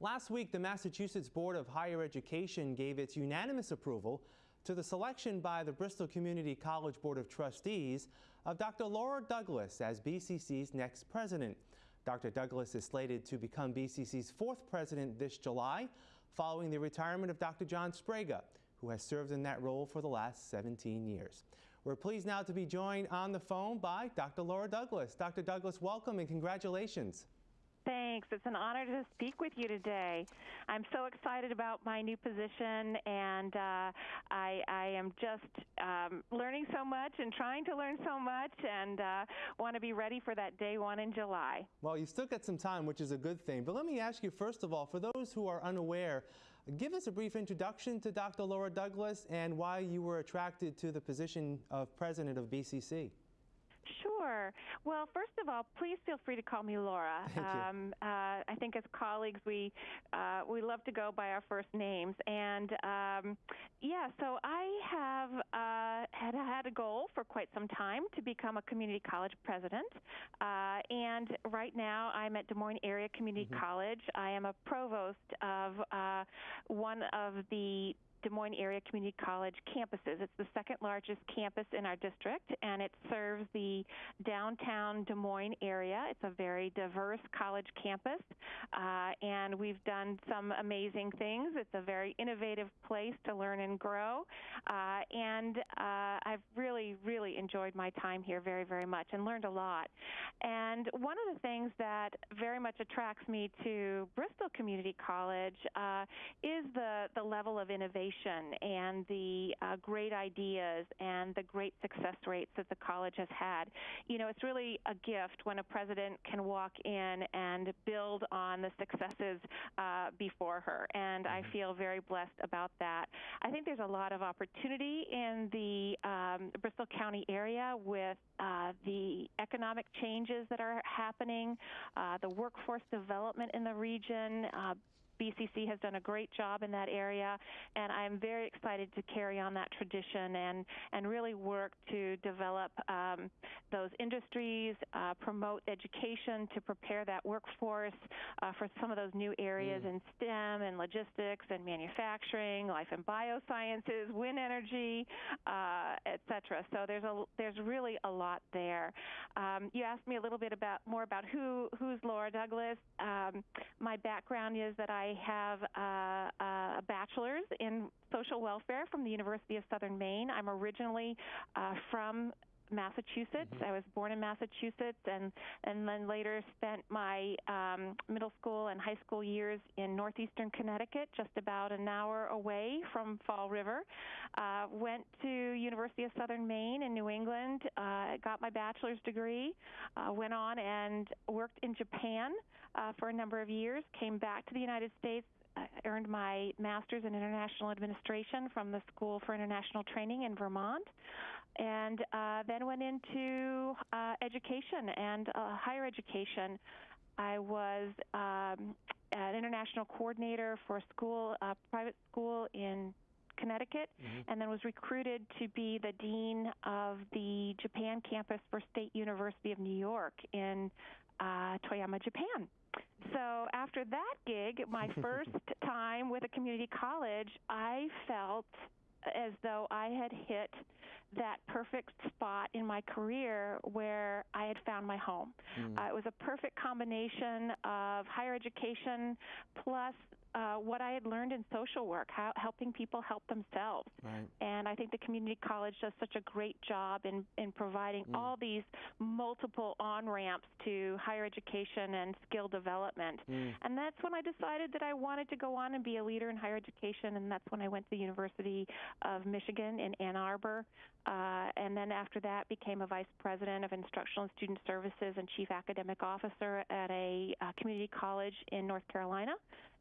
Last week, the Massachusetts Board of Higher Education gave its unanimous approval to the selection by the Bristol Community College Board of Trustees of Dr. Laura Douglas as BCC's next president. Dr. Douglas is slated to become BCC's fourth president this July, following the retirement of Dr. John Sbrega, who has served in that role for the last 17 years. We're pleased now to be joined on the phone by Dr. Laura Douglas. Dr. Douglas, welcome and congratulations. Thanks. It's an honor to speak with you today. I'm so excited about my new position, and uh, I, I, am just um, learning so much and trying to learn so much, and uh, want to be ready for that day one in July. Well, you've still got some time, which is a good thing. But let me ask you, first of all, for those who are unaware, give us a brief introduction to Dr. Laura Douglas and why you were attracted to the position of president of BCC. Sure. Well, first of all, please feel free to call me Laura. Thank um, uh, I think as colleagues, we uh, we love to go by our first names, and um, yeah. So I have uh, had had a goal for quite some time to become a community college president, uh, and right now I'm at Des Moines Area Community mm-hmm. College. I am a provost of uh, one of the Des Moines Area Community College campuses. It's the second largest campus in our district, and it serves the downtown Des Moines area. It's a very diverse college campus, uh, and we've done some amazing things. It's a very innovative place to learn and grow, uh, and uh, I've really, really enjoyed my time here very, very much and learned a lot. And one of the things that very much attracts me to Bristol Community College uh, is the, the level of innovation and the uh, great ideas and the great success rates that the college has had. You know, it's really a gift when a president can walk in and build on the successes uh, before her, and I mm-hmm. feel very blessed about that. I think there's a lot of opportunity in the um, Bristol County area with uh, the economic changes that are happening, uh, the workforce development in the region, uh, BCC has done a great job in that area, and I'm very excited to carry on that tradition and, and really work to develop um, those industries, uh, promote education to prepare that workforce uh, for some of those new areas mm. in STEM and logistics and manufacturing, life and biosciences, wind energy, uh, et cetera. So there's a there's really a lot there. Um, you asked me a little bit about more about who who's Laura Douglas. Um, my background is that I I have a, a bachelor's in social welfare from the University of Southern Maine. I'm originally uh, from Massachusetts. Mm-hmm. I was born in Massachusetts, and and then later spent my um, middle school and high school years in northeastern Connecticut, just about an hour away from Fall River. Uh, went to University of Southern Maine in New England. Uh, got my bachelor's degree. Uh, went on and worked in Japan uh, for a number of years. Came back to the United States I earned my master's in international administration from the School for International Training in Vermont, and uh, then went into uh, education and uh, higher education. I was um, an international coordinator for a school, a private school in Connecticut, mm-hmm. and then was recruited to be the dean of the Japan campus for State University of New York in uh, Toyama, Japan. So after that gig, my first time with a community college, I felt as though I had hit that perfect spot in my career where I had found my home. Mm. Uh, it was a perfect combination of higher education plus uh, what I had learned in social work, how, helping people help themselves. Right. And I think the community college does such a great job in, in providing mm. all these multiple on ramps to higher education and skill development. Mm. And that's when I decided that I wanted to go on and be a leader in higher education, and that's when I went to the University of Michigan in Ann Arbor. Uh, and then after that, became a vice president of instructional and student services and chief academic officer at a uh, community college in North Carolina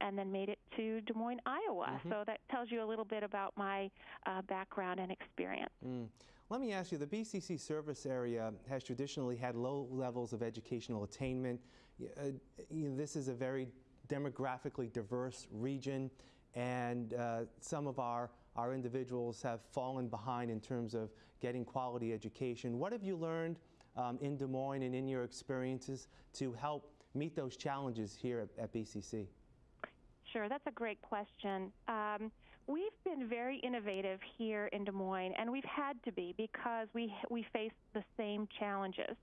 and then made it to Des Moines, Iowa. Mm-hmm. So that tells you a little bit about my uh, background and experience. Mm. Let me ask you the BCC service area has traditionally had low levels of educational attainment. Uh, you know, this is a very demographically diverse region, and uh, some of our, our individuals have fallen behind in terms of getting quality education. What have you learned um, in Des Moines and in your experiences to help meet those challenges here at, at BCC? Sure, that's a great question. Um, we've been very innovative here in Des Moines, and we've had to be because we we face the same challenges.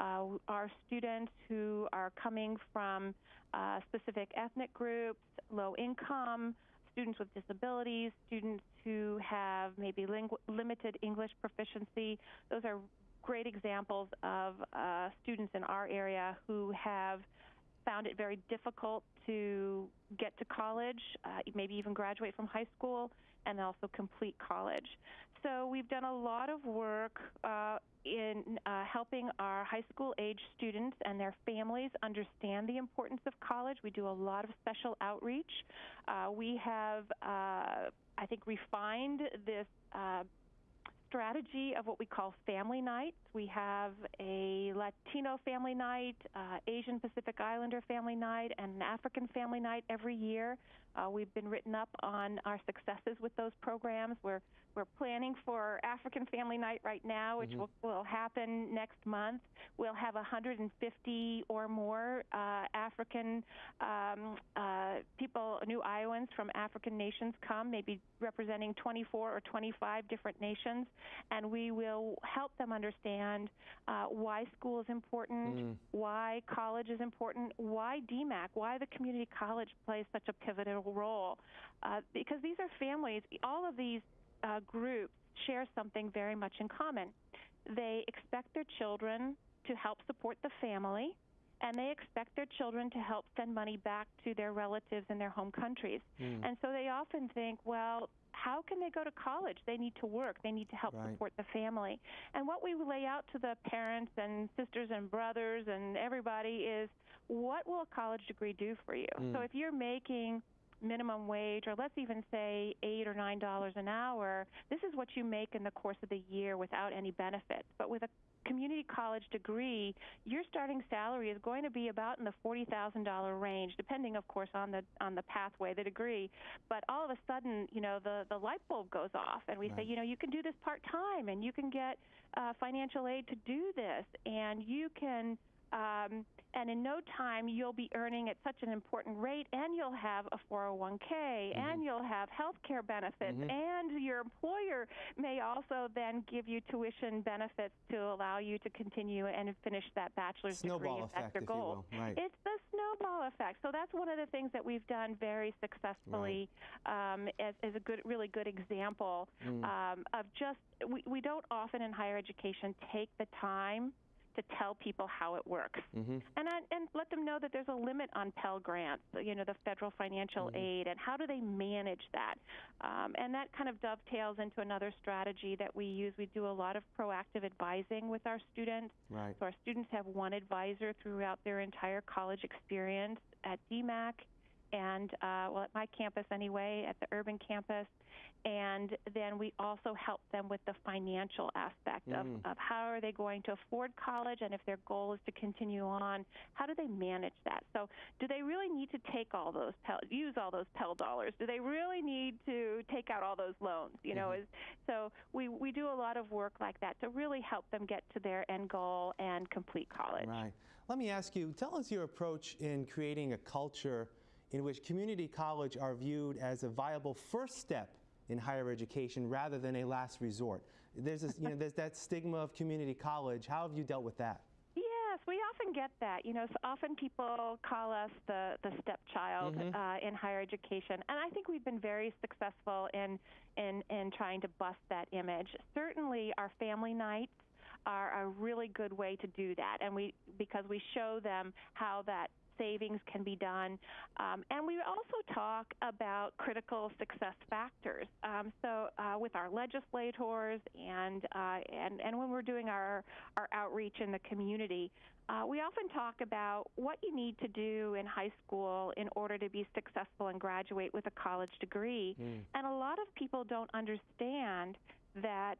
Uh, our students who are coming from uh, specific ethnic groups, low income, students with disabilities, students who have maybe limited English proficiency. Those are great examples of uh, students in our area who have found it very difficult to get to college, uh, maybe even graduate from high school, and also complete college. So we've done a lot of work uh, in uh, helping our high school age students and their families understand the importance of college. We do a lot of special outreach. Uh, we have, uh, I think, refined this uh, strategy of what we call family nights. We have a Latino family night, uh, Asian Pacific Islander family night, and an African family night every year. Uh, we've been written up on our successes with those programs. We're we're planning for African Family Night right now, which mm-hmm. will, will happen next month. We'll have 150 or more uh, African um, uh, people, new Iowans from African nations come, maybe representing 24 or 25 different nations, and we will help them understand uh, why school is important, mm. why college is important, why DMACC, why the community college plays such a pivotal role. Uh, because these are families, all of these uh, groups share something very much in common. They expect their children to help support the family, and they expect their children to help send money back to their relatives in their home countries. Mm. And so they often think, well, how can they go to college? They need to work. They need to help right. support the family. And what we lay out to the parents and sisters and brothers and everybody is what will a college degree do for you? Mm. So if you're making minimum wage, or let's even say eight or nine dollars an hour, this is what you make in the course of the year without any benefits. But with a community college degree, your starting salary is going to be about in the forty thousand dollar range, depending, of course, on the on the pathway, the degree. But all of a sudden, you know, the the light bulb goes off, and we right. say, you know, you can do this part time, and you can get uh, financial aid to do this, and you can um, and in no time you'll be earning at such an important rate and you'll have a 401k mm-hmm. and you'll have health care benefits mm-hmm. and your employer may also then give you tuition benefits to allow you to continue and finish that bachelor's snowball degree if that's your goal. Right. It's the snowball effect. So that's one of the things that we've done very successfully right. um, as, as, a good, really good example mm. um, of just we, we don't often in higher education take the time to tell people how it works, mm-hmm. and I, and let them know that there's a limit on Pell grants, you know, the federal financial mm-hmm. aid, and how do they manage that? Um, and that kind of dovetails into another strategy that we use. We do a lot of proactive advising with our students. Right. So our students have one advisor throughout their entire college experience at DMACC and uh, well, at my campus anyway, at the urban campus. And then we also help them with the financial aspect mm. of, of how are they going to afford college, and if their goal is to continue on, how do they manage that? So, do they really need to take all those Pell, use all those Pell dollars? Do they really need to take out all those loans? You know, mm-hmm. is, so we we do a lot of work like that to really help them get to their end goal and complete college. Right. Let me ask you, tell us your approach in creating a culture in which community college are viewed as a viable first step in higher education rather than a last resort. There's, this, you know, there's that stigma of community college. How have you dealt with that? Yes, we often get that. You know, so often people call us the the stepchild mm-hmm. uh, in higher education, and I think we've been very successful in in in trying to bust that image. Certainly, our family nights are a really good way to do that, and we because we show them how that savings can be done. Um, and we also talk about critical success factors. Um, so uh, with our legislators and, uh, and, and when we're doing our, our outreach in the community, uh, we often talk about what you need to do in high school in order to be successful and graduate with a college degree. Mm. And a lot of people don't understand that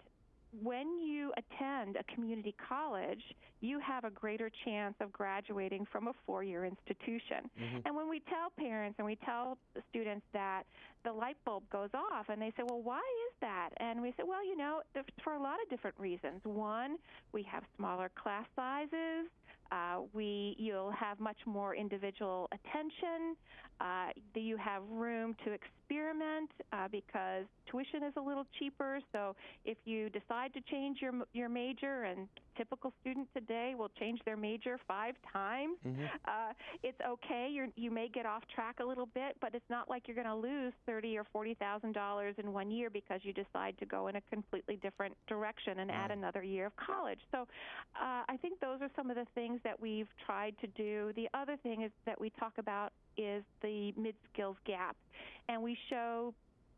when you attend a community college, you have a greater chance of graduating from a four year institution. Mm-hmm. And when we tell parents and we tell students that, the light bulb goes off and they say, Well, why is that? And we say, Well, you know, for a lot of different reasons. One, we have smaller class sizes. Uh, we you'll have much more individual attention. Uh, you have room to experiment uh, because tuition is a little cheaper. So if you decide to change your your major, and typical student today will change their major five times, uh, it's okay. You're, you may get off track a little bit, but it's not like you're going to lose thirty or forty thousand dollars in one year because you decide to go in a completely different direction and add another year of college. So uh, I think those are some of the things that we've tried to do. The other thing is that we talk about is the mid skills gap, and we show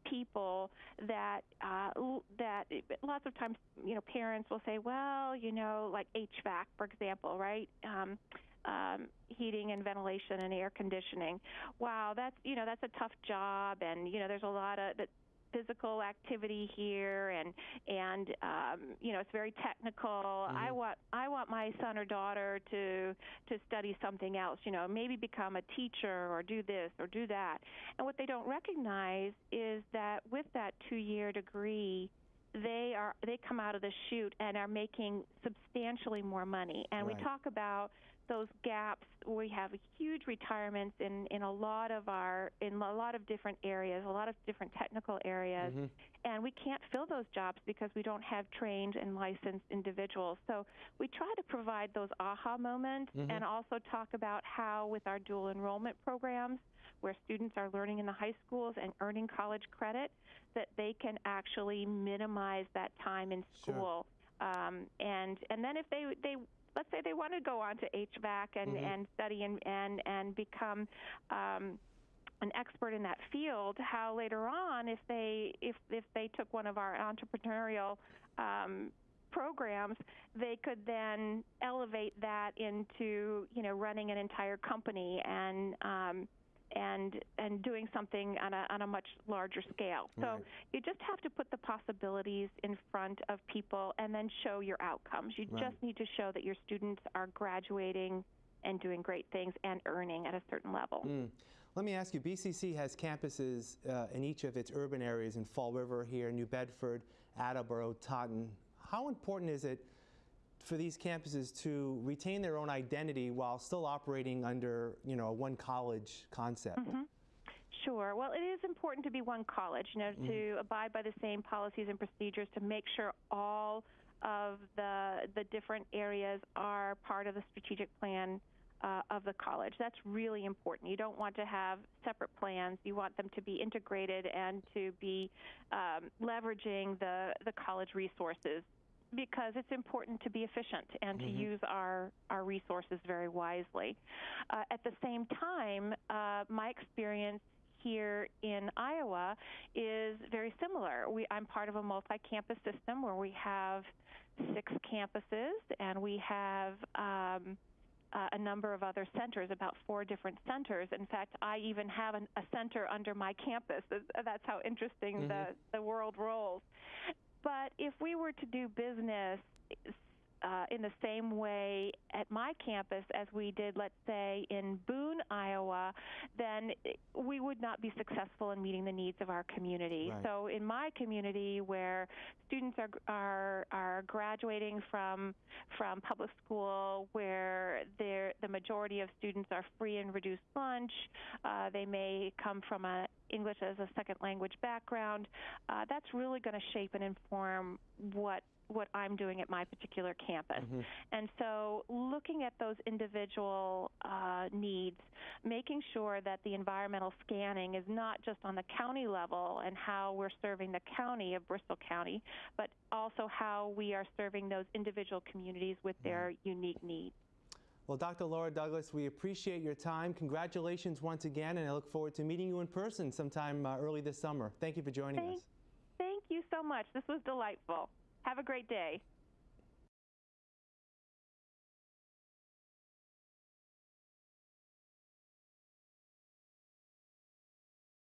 people that uh, that lots of times you know parents will say, well, you know, like HVAC, for example, right? Um, um, heating and ventilation and air conditioning. Wow, that's you know that's a tough job, and you know there's a lot of that physical activity here and and um, you know it's very technical. I want i want my son or daughter to to study something else you know maybe become a teacher or do this or do that. And what they don't recognize is that with that two year degree they are they come out of the chute and are making substantially more money. And Right. we talk about those gaps we have huge retirements in in a lot of our in a lot of different areas a lot of different technical areas Mhm. and we can't fill those jobs because we don't have trained and licensed individuals so we try to provide those aha moments Mhm. and also talk about how with our dual enrollment programs where students are learning in the high schools and earning college credit that they can actually minimize that time in Sure. school um, and and then if they they let's say they want to go on to HVAC and Mhm. and study and and and become um, an expert in that field, how later on, if they if if they took one of our entrepreneurial um, programs, they could then elevate that into you know running an entire company and um, and and doing something on a on a much larger scale. So Right. you just have to put the possibilities in front of people and then show your outcomes. You Right. just need to show that your students are graduating and doing great things and earning at a certain level. Mm. Let me ask you, BCC has campuses uh, in each of its urban areas in Fall River here, New Bedford, Attleboro, Taunton. How important is it for these campuses to retain their own identity while still operating under, you know, a one college concept? Mm-hmm. Sure. Well, it is important to be one college, you know, to abide by the same policies and procedures to make sure all of the the different areas are part of the strategic plan uh, of the college. That's really important. You don't want to have separate plans. You want them to be integrated and to be um, leveraging the the college resources because it's important to be efficient and to use our, our resources very wisely. Uh, at the same time, uh, my experience here in Iowa is very similar. We, I'm part of a multi campus system where we have six campuses and we have um, uh, a number of other centers, about four different centers. In fact, I even have an, a center under my campus. That's, that's how interesting the, the world rolls. But if we were to do business uh, in the same way at my campus as we did, let's say, in Boone, Iowa, then we would not be successful in meeting the needs of our community. Right. So, in my community, where students are are are graduating from from public school, where the majority of students are free and reduced lunch, uh, they may come from a English as a second language background. Uh, that's really going to shape and inform what what I'm doing at my particular campus. And so, looking at those individual uh, needs, making sure that the environmental scanning is not just on the county level and how we're serving the county of Bristol County, but also how we are serving those individual communities with their unique needs. Well, Dr. Laura Douglas, we appreciate your time. Congratulations once again, and I look forward to meeting you in person sometime uh, early this summer. Thank you for joining Thank- us. Thank you so much. This was delightful. Have a great day.